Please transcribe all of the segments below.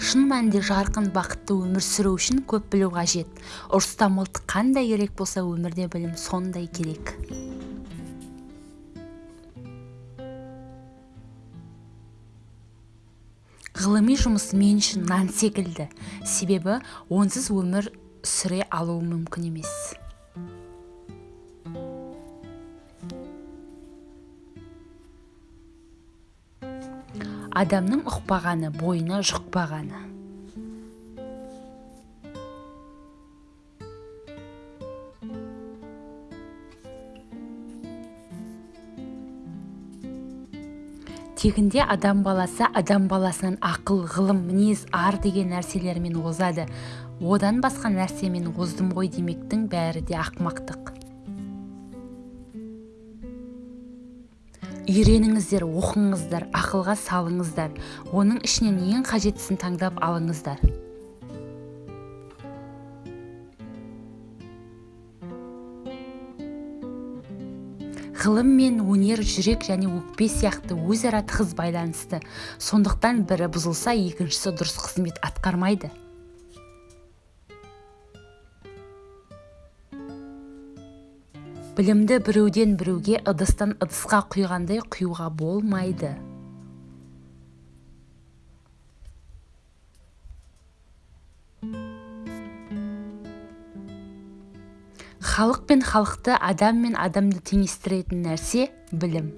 шын мәнінде жарқын бақытты өмір сүру үшін көп білу қажет. Ұрыста мылтық қандай керек болса өмірде білім сондай керек. Ғылыми жұмыс мен үшін нан секілді. Себебі онсыз өмір сүре алу мүмкін емес. Адамның ұқпағаны бойына жұқпағаны. Тегінде адам баласы адам баласынан ақыл ғылым мінез ар деген нәрселермен озады. Одан басқа нәрсемен оздым ғой демектің бәрі де ақымақтық. Үйреніңіздер оқыңыздар ақылға салыңыздар. Оның ішінен ең қажеттісін таңдап алыңыздар. Ғылым мен өнер жүрек және өкпе сияқты өзара тығыз байланысты. Сондықтан бірі бұзылса екіншісі дұрыс қызмет атқармайды. Білімді біреуден біреуге ыдыстан ыдысқа құйғандай құюға болмайды. Халық пен халықты адам мен адамды теңестіретін нәрсе білім.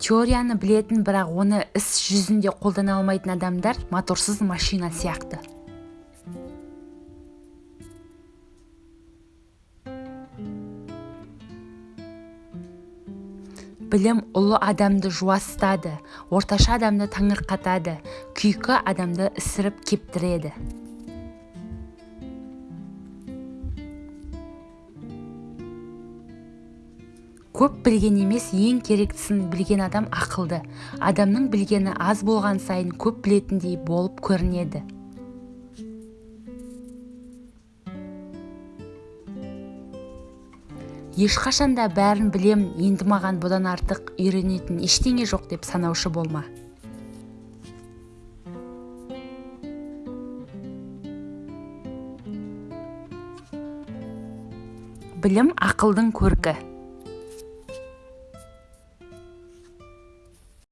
Теорияны білетін бірақ оны іс жүзінде қолдана алмайтын адамдар моторсыз машина сияқты. Білім ұлы адамды жуастады орташа адамды таңырқатады күйкі адамды ісіріп кептіреді. Көп білген емес ең керектісін білген адам ақылды. Адамның білгені аз болған сайын көп білетіндей болып көрінеді. Ешқашанда бәрін білем енді маған бұдан артық үйренетін ештеңе жоқ деп санаушы болма. Білім ақылдың көркі.